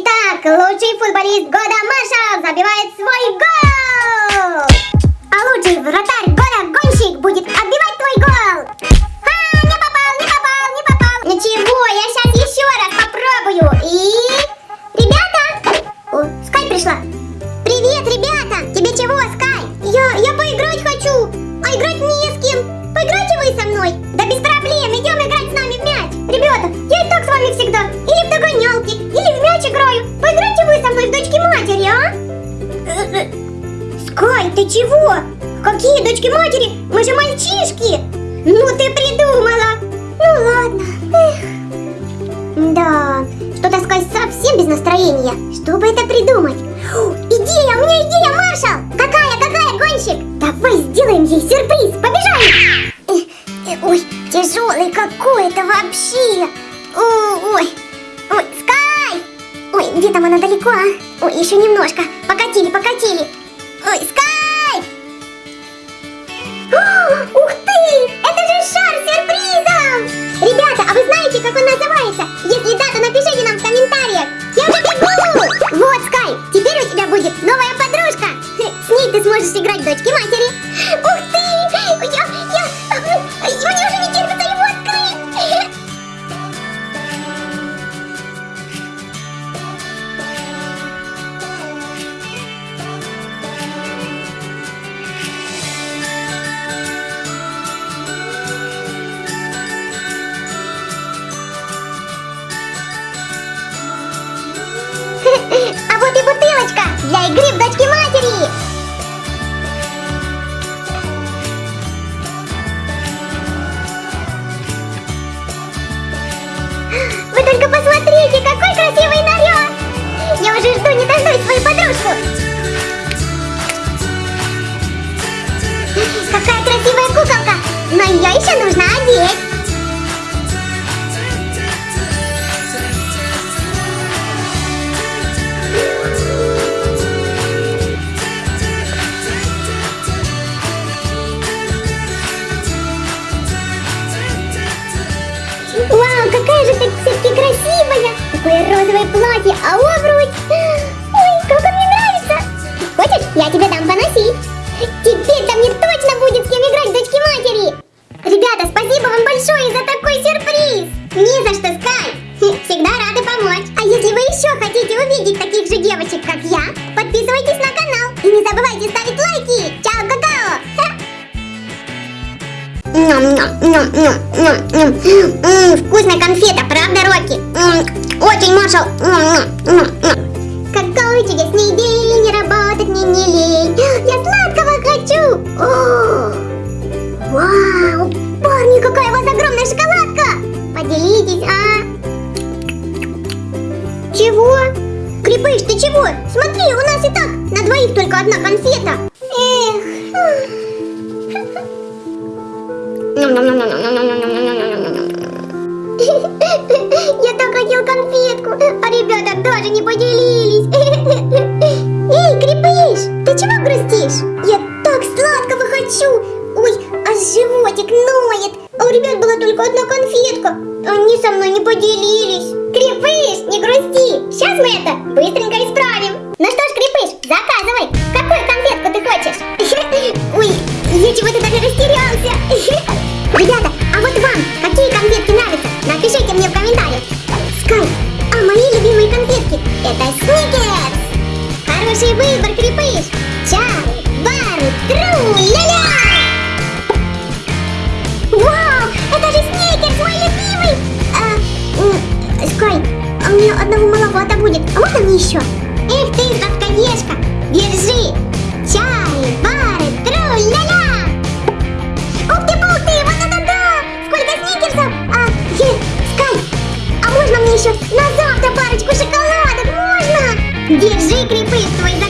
Итак, лучший футболист года Маша забивает свой гол! А лучший вратарь года гонщик будет настроения. Что бы это придумать? О, идея, у меня идея, Маршал! Какая, какая, гонщик? Давай сделаем ей сюрприз, побежали! Э, э, Ой, тяжелый какой-то вообще! О, Ой, ой, Скай! Ой, где там она далеко, а? Ой, еще немножко. Покатили, покатили. Ой, Скай! О, Ух ты! Это же шар с! Ребята, а вы знаете, как он называется? Если да, то напишите нам в комментариях. Я теперь у тебя будет новая подружка. С ней ты сможешь играть дочки матери. Ух ты! Бутылочка для игры в дочки матери. Вы только посмотрите, какой красивый наряд! Я уже жду не дождусь свою подружку. Какая красивая куколка! Но ее еще нужно одеть. Какая же ты все-таки красивая! Такое розовое платье, а обруч! Ой, как он мне нравится! Хочешь, я тебе дам поносить? Теперь-то мне точно будет с кем играть дочки матери! Ребята, спасибо вам большое за такой сюрприз! Не за что, Скай! Вкусная конфета, правда, Рокки? Очень, Маршал. Какой чудесный день, работать мне не лень. Я сладкого хочу. О, Вау, парни, какая у вас огромная шоколадка. Поделитесь, а? Чего? Крепыш, ты чего? Смотри, у нас и так на двоих только одна конфета. Эх. Я так хотел конфетку, а ребята даже не поделились. Эй, Крепыш, ты чего грустишь? Я так сладкого хочу. Ой, а животик ноет. А у ребят была только одна конфетка. Они со мной не поделились. Крепыш, не грусти. Сейчас мы это быстренько исправим. Ну что ж, Крепыш, заказывай. Какую конфетку ты хочешь? Ой, я чего-то даже растерялся. А мне одного маловато будет. А можно мне еще? Эх ты, сладкоежка, держи. Чай, бар, тру, ля-ля. Ух ты, пух ты, вот это да! Сколько сникерсов! А, е, Скай, а можно мне еще на завтра парочку шоколадок? Можно? Держи, крепыш, твой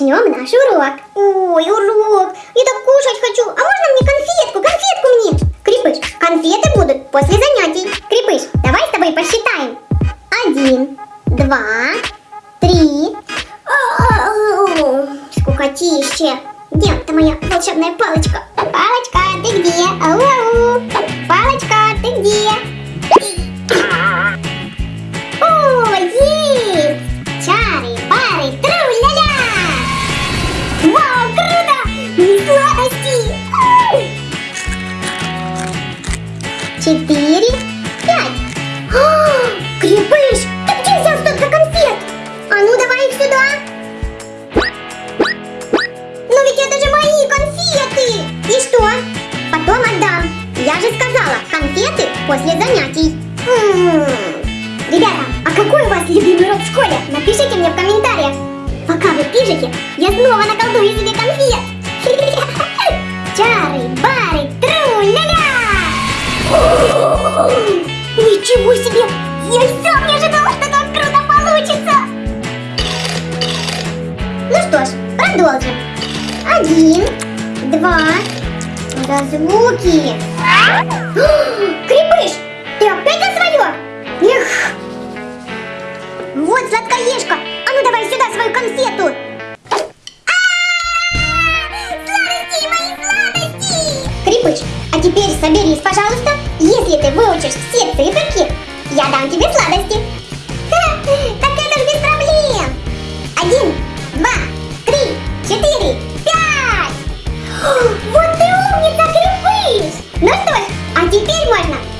начнем наш урок. Ой, урок. Я так кушать хочу. А можно мне конфетку? Конфетку мне. Крепыш, конфеты будут после занятий. Ведь это же мои конфеты. И что? Потом отдам. Я же сказала, конфеты после занятий. М, Ребята, а какой у вас любимый урок в школе? Напишите мне в комментариях. Пока вы пишете, я снова наколдую себе конфет. Чары, бары, тру-ля-ля! Ничего себе! Звуки. Крепыш, ты опять за свое? Эх! Вот сладкоежка, а ну давай сюда свою конфету. Сладости, мои сладости! Крепыш, а теперь соберись, пожалуйста. Если ты выучишь все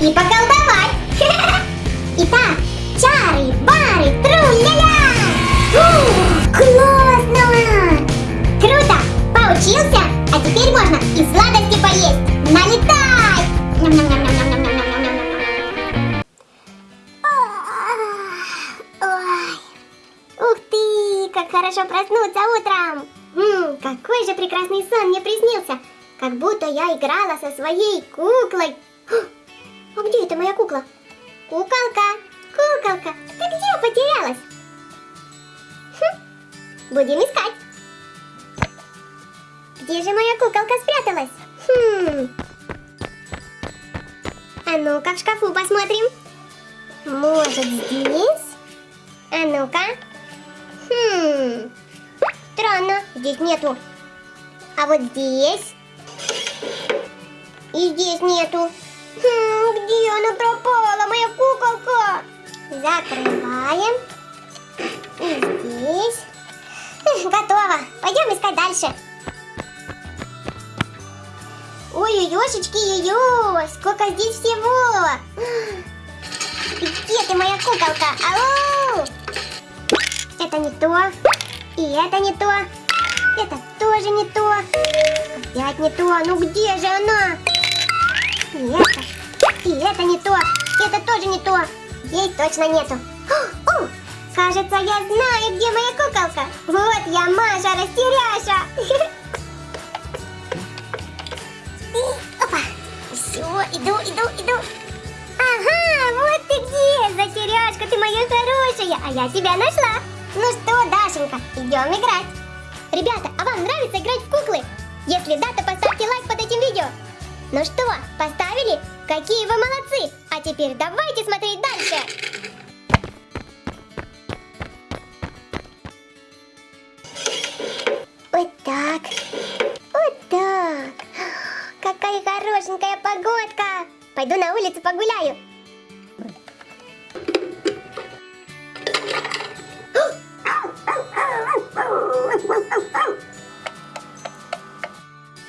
и поколдовать. Итак, чары, бары, тру-ля-ля. Классно! Круто! Поучился? А теперь можно и сладости поесть! Налетай! Ух ты, как хорошо проснуться утром! М, какой же прекрасный сон мне приснился! Как будто я играла со своей куклой. А где это моя кукла? Куколка, куколка, ты где потерялась? Хм, будем искать. Где же моя куколка спряталась? Хм. А ну-ка в шкафу посмотрим. Может здесь? А ну-ка. Хм. Странно, здесь нету. А вот здесь? И здесь нету. Хм, где она пропала, моя куколка? Закрываем. И здесь. Эх, Готово. Пойдем искать дальше. Ой-ой-ошечки, ее, сколько здесь всего. Где ты, моя куколка? Ау! Это не то. И это не то. Это тоже не то. Опять не то. Ну где же она? Это. И это не то. Это тоже не то. Ей точно нету. О, кажется, я знаю, где моя куколка. Вот я, Маша Растеряша. И, Опа. Все, иду, иду, иду. Ага, вот ты где, затеряшка, ты моя хорошая, а я тебя нашла. Ну что, Дашенька, идем играть. Ребята, а вам нравится играть в куклы? Если да, то поставьте лайк под этим видео. Ну что, поставили? Какие вы молодцы! А теперь давайте смотреть дальше. Вот так. Вот так. Какая хорошенькая погодка. Пойду на улицу погуляю.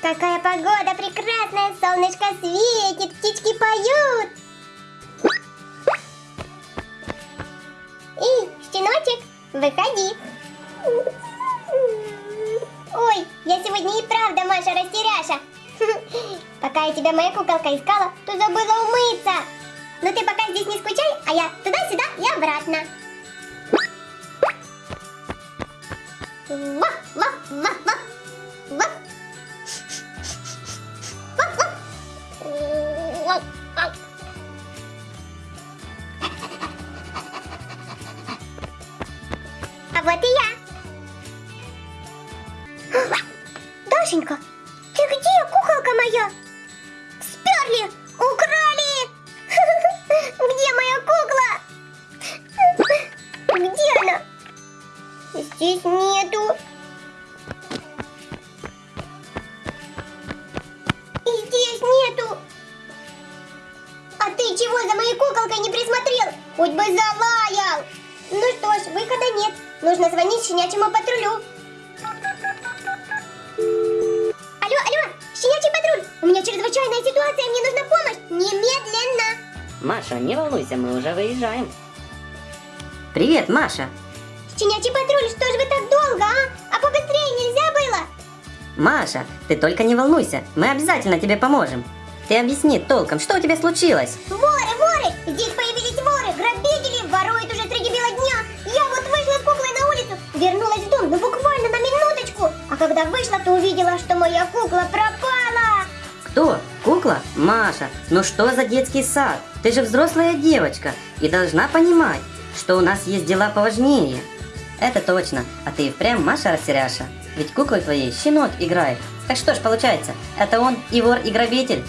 Какая погода прекрасная, солнышко светит, птички поют. Эй, щеночек, выходи. Ой, я сегодня и правда Маша растеряша. Пока я тебя моя куколка искала, то забыла умыться. Но ты пока здесь не скучай, а я туда-сюда и обратно. Ва, ва, ва, ва, ва. Вот и я. Дашенька, ты где, куколка моя? Сперли, украли. Где моя кукла? Где здесь нету. Здесь нету. А ты чего за моей куколкой не присмотрел? Хоть бы залаял. Ну что ж, выхода нет. Нужно звонить щенячьему патрулю. Алло, алло, щенячий патруль. У меня чрезвычайная ситуация, мне нужна помощь. Немедленно. Маша, не волнуйся, мы уже выезжаем. Привет, Маша. Щенячий патруль, что же вы так долго, а? А побыстрее нельзя было? Маша, ты только не волнуйся, мы обязательно тебе поможем. Ты объясни толком, что у тебя случилось? Воры, воры! Здесь когда вышла, то увидела, что моя кукла пропала. Кто? Кукла? Маша, ну что за детский сад? Ты же взрослая девочка и должна понимать, что у нас есть дела поважнее. Это точно, а ты и впрямь Маша растеряша. Ведь куклой твоей щенок играет. Так что ж получается, это он и вор, и грабитель.